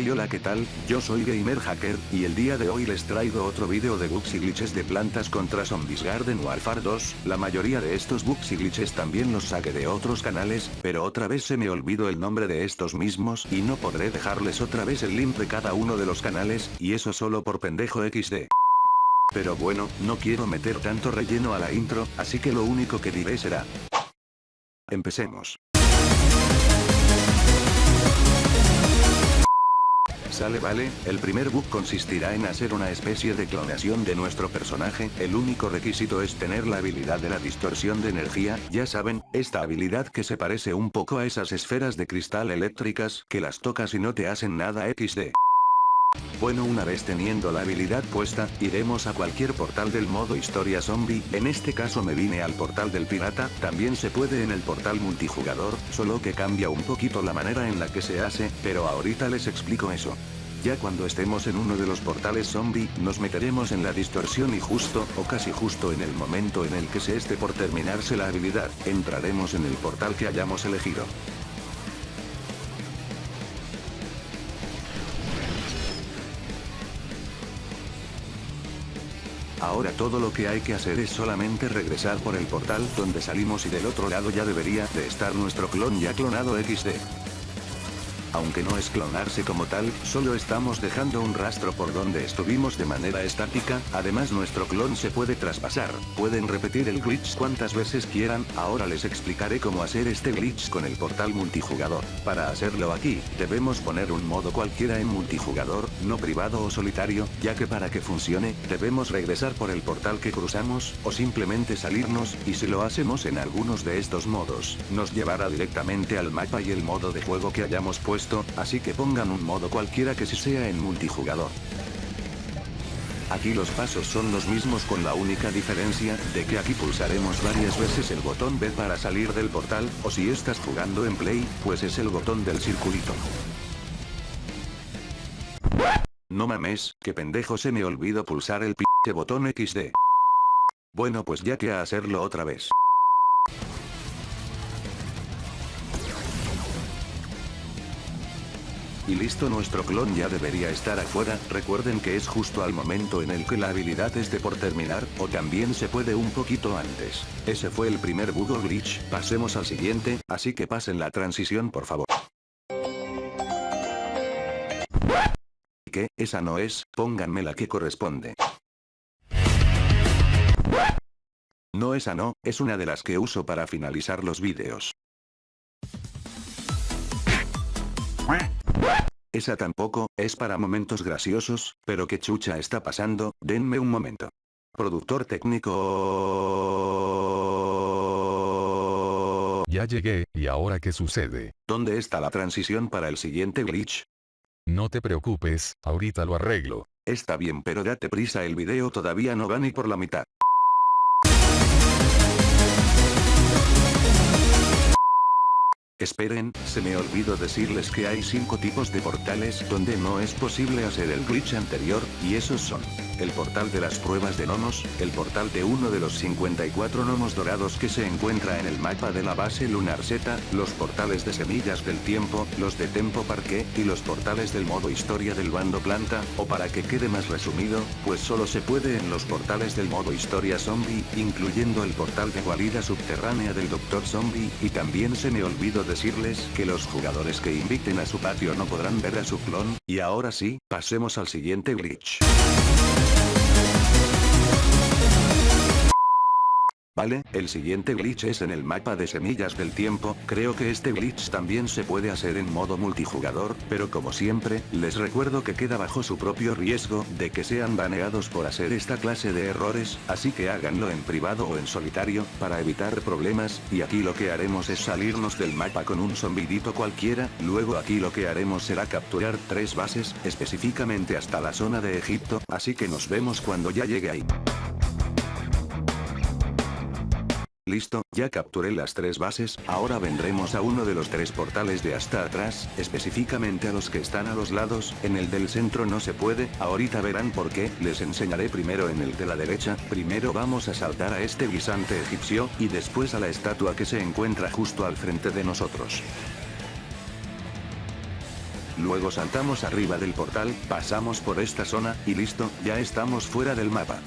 Hey hola qué tal, yo soy Gamer Hacker, y el día de hoy les traigo otro video de bugs y glitches de plantas contra Zombies Garden Warfare 2, la mayoría de estos bugs y glitches también los saqué de otros canales, pero otra vez se me olvidó el nombre de estos mismos y no podré dejarles otra vez el link de cada uno de los canales, y eso solo por pendejo XD. Pero bueno, no quiero meter tanto relleno a la intro, así que lo único que diré será... Empecemos. Sale vale, el primer bug consistirá en hacer una especie de clonación de nuestro personaje, el único requisito es tener la habilidad de la distorsión de energía, ya saben, esta habilidad que se parece un poco a esas esferas de cristal eléctricas que las tocas y no te hacen nada XD. Bueno una vez teniendo la habilidad puesta, iremos a cualquier portal del modo historia zombie, en este caso me vine al portal del pirata, también se puede en el portal multijugador, solo que cambia un poquito la manera en la que se hace, pero ahorita les explico eso. Ya cuando estemos en uno de los portales zombie, nos meteremos en la distorsión y justo, o casi justo en el momento en el que se esté por terminarse la habilidad, entraremos en el portal que hayamos elegido. Ahora todo lo que hay que hacer es solamente regresar por el portal donde salimos y del otro lado ya debería de estar nuestro clon ya clonado XD. Aunque no es clonarse como tal, solo estamos dejando un rastro por donde estuvimos de manera estática, además nuestro clon se puede traspasar, pueden repetir el glitch cuantas veces quieran, ahora les explicaré cómo hacer este glitch con el portal multijugador. Para hacerlo aquí, debemos poner un modo cualquiera en multijugador, no privado o solitario, ya que para que funcione, debemos regresar por el portal que cruzamos, o simplemente salirnos, y si lo hacemos en algunos de estos modos, nos llevará directamente al mapa y el modo de juego que hayamos puesto así que pongan un modo cualquiera que si sea en multijugador. Aquí los pasos son los mismos con la única diferencia, de que aquí pulsaremos varias veces el botón B para salir del portal, o si estás jugando en Play, pues es el botón del circulito. No mames, que pendejo se me olvidó pulsar el p*** botón XD. Bueno pues ya que a hacerlo otra vez. Y listo nuestro clon ya debería estar afuera, recuerden que es justo al momento en el que la habilidad esté por terminar, o también se puede un poquito antes. Ese fue el primer Google Glitch, pasemos al siguiente, así que pasen la transición por favor. ¿Qué? Esa no es, pónganme la que corresponde. No esa no, es una de las que uso para finalizar los vídeos. Esa tampoco, es para momentos graciosos, pero qué chucha está pasando, denme un momento. Productor técnico... Ya llegué, ¿y ahora qué sucede? ¿Dónde está la transición para el siguiente glitch? No te preocupes, ahorita lo arreglo. Está bien pero date prisa el video todavía no va ni por la mitad. Esperen, se me olvidó decirles que hay 5 tipos de portales donde no es posible hacer el glitch anterior, y esos son. El portal de las pruebas de gnomos, el portal de uno de los 54 gnomos dorados que se encuentra en el mapa de la base lunar Z, los portales de semillas del tiempo, los de Tempo Parque, y los portales del modo historia del bando planta, o para que quede más resumido, pues solo se puede en los portales del modo historia zombie, incluyendo el portal de guarida subterránea del Doctor Zombie, y también se me olvidó decirles que los jugadores que inviten a su patio no podrán ver a su clon, y ahora sí, pasemos al siguiente glitch. Vale, el siguiente glitch es en el mapa de semillas del tiempo, creo que este glitch también se puede hacer en modo multijugador, pero como siempre, les recuerdo que queda bajo su propio riesgo de que sean baneados por hacer esta clase de errores, así que háganlo en privado o en solitario, para evitar problemas, y aquí lo que haremos es salirnos del mapa con un zombidito cualquiera, luego aquí lo que haremos será capturar tres bases, específicamente hasta la zona de Egipto, así que nos vemos cuando ya llegue ahí. Listo, ya capturé las tres bases, ahora vendremos a uno de los tres portales de hasta atrás, específicamente a los que están a los lados, en el del centro no se puede, ahorita verán por qué, les enseñaré primero en el de la derecha, primero vamos a saltar a este guisante egipcio, y después a la estatua que se encuentra justo al frente de nosotros. Luego saltamos arriba del portal, pasamos por esta zona, y listo, ya estamos fuera del mapa.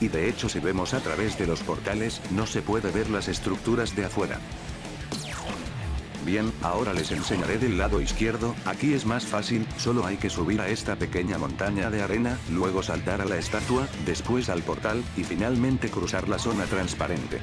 Y de hecho si vemos a través de los portales, no se puede ver las estructuras de afuera. Bien, ahora les enseñaré del lado izquierdo, aquí es más fácil, solo hay que subir a esta pequeña montaña de arena, luego saltar a la estatua, después al portal, y finalmente cruzar la zona transparente.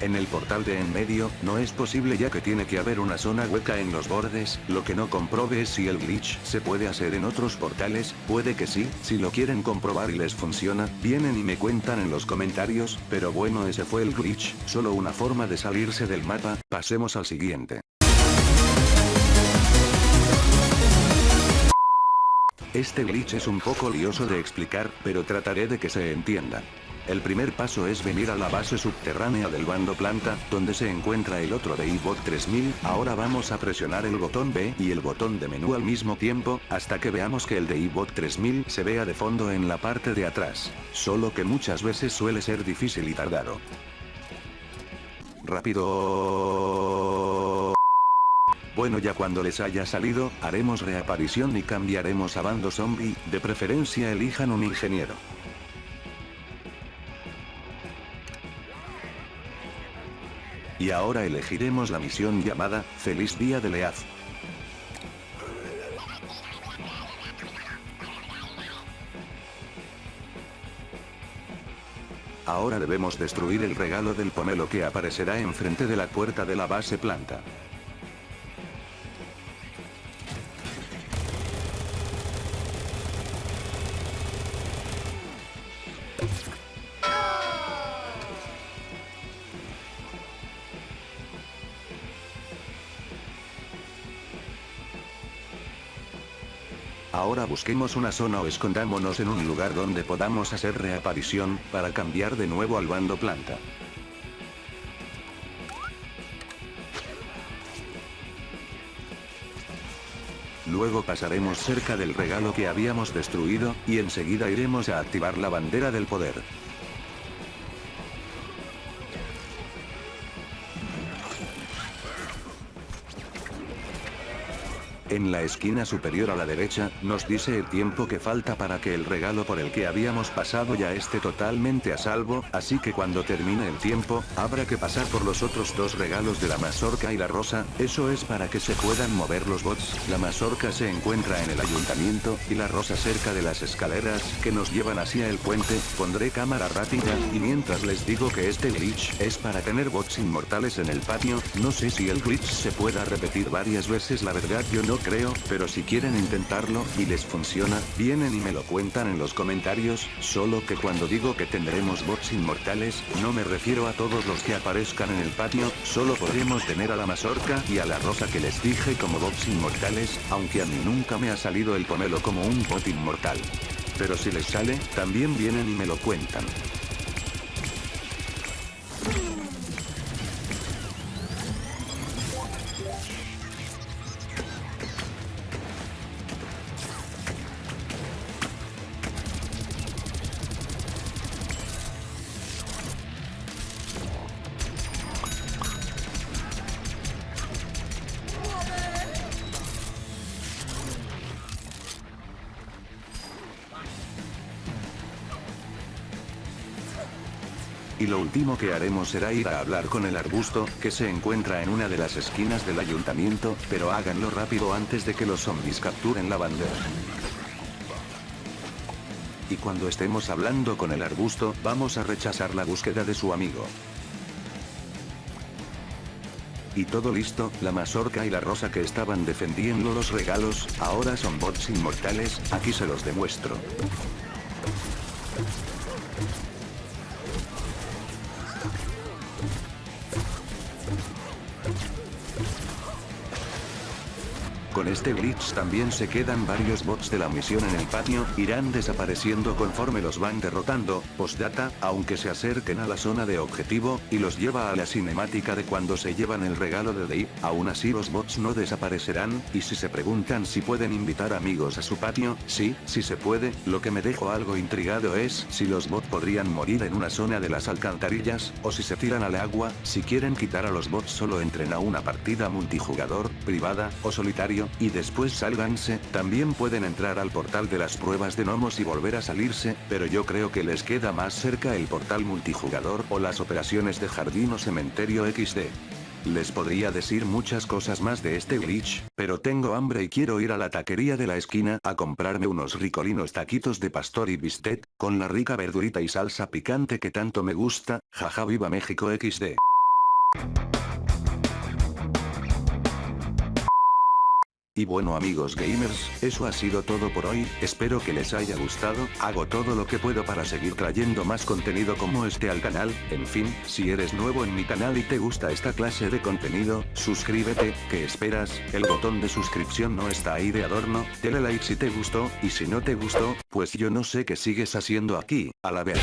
En el portal de en medio, no es posible ya que tiene que haber una zona hueca en los bordes, lo que no comprobe es si el glitch se puede hacer en otros portales, puede que sí, si lo quieren comprobar y les funciona, vienen y me cuentan en los comentarios, pero bueno ese fue el glitch, solo una forma de salirse del mapa, pasemos al siguiente. Este glitch es un poco lioso de explicar, pero trataré de que se entienda. El primer paso es venir a la base subterránea del bando planta, donde se encuentra el otro de iBot 3000, ahora vamos a presionar el botón B y el botón de menú al mismo tiempo, hasta que veamos que el de iBot 3000 se vea de fondo en la parte de atrás. Solo que muchas veces suele ser difícil y tardado. Rápido. Bueno ya cuando les haya salido, haremos reaparición y cambiaremos a bando zombie, de preferencia elijan un ingeniero. Y ahora elegiremos la misión llamada, Feliz Día de Leaz. Ahora debemos destruir el regalo del pomelo que aparecerá enfrente de la puerta de la base planta. Ahora busquemos una zona o escondámonos en un lugar donde podamos hacer reaparición, para cambiar de nuevo al bando planta. Luego pasaremos cerca del regalo que habíamos destruido, y enseguida iremos a activar la bandera del poder. En la esquina superior a la derecha, nos dice el tiempo que falta para que el regalo por el que habíamos pasado ya esté totalmente a salvo, así que cuando termine el tiempo, habrá que pasar por los otros dos regalos de la mazorca y la rosa, eso es para que se puedan mover los bots, la mazorca se encuentra en el ayuntamiento, y la rosa cerca de las escaleras, que nos llevan hacia el puente, pondré cámara rápida, y mientras les digo que este glitch, es para tener bots inmortales en el patio, no sé si el glitch se pueda repetir varias veces la verdad yo no creo, pero si quieren intentarlo, y les funciona, vienen y me lo cuentan en los comentarios, solo que cuando digo que tendremos bots inmortales, no me refiero a todos los que aparezcan en el patio, solo podremos tener a la mazorca y a la rosa que les dije como bots inmortales, aunque a mí nunca me ha salido el pomelo como un bot inmortal. Pero si les sale, también vienen y me lo cuentan. Y lo último que haremos será ir a hablar con el arbusto, que se encuentra en una de las esquinas del ayuntamiento, pero háganlo rápido antes de que los zombies capturen la bandera. Y cuando estemos hablando con el arbusto, vamos a rechazar la búsqueda de su amigo. Y todo listo, la mazorca y la rosa que estaban defendiendo los regalos, ahora son bots inmortales, aquí se los demuestro. Con este glitch también se quedan varios bots de la misión en el patio, irán desapareciendo conforme los van derrotando, postdata, aunque se acerquen a la zona de objetivo, y los lleva a la cinemática de cuando se llevan el regalo de Dave, aún así los bots no desaparecerán, y si se preguntan si pueden invitar amigos a su patio, sí, sí se puede, lo que me dejo algo intrigado es si los bots podrían morir en una zona de las alcantarillas, o si se tiran al agua, si quieren quitar a los bots solo entren a una partida multijugador, privada, o solitario, y después sálganse, también pueden entrar al portal de las pruebas de gnomos y volver a salirse, pero yo creo que les queda más cerca el portal multijugador o las operaciones de jardín o cementerio XD. Les podría decir muchas cosas más de este glitch, pero tengo hambre y quiero ir a la taquería de la esquina a comprarme unos ricolinos taquitos de pastor y bistec, con la rica verdurita y salsa picante que tanto me gusta, jaja viva México XD. Y bueno amigos gamers, eso ha sido todo por hoy, espero que les haya gustado, hago todo lo que puedo para seguir trayendo más contenido como este al canal, en fin, si eres nuevo en mi canal y te gusta esta clase de contenido, suscríbete, ¿qué esperas? El botón de suscripción no está ahí de adorno, dale like si te gustó, y si no te gustó, pues yo no sé qué sigues haciendo aquí, a la vez.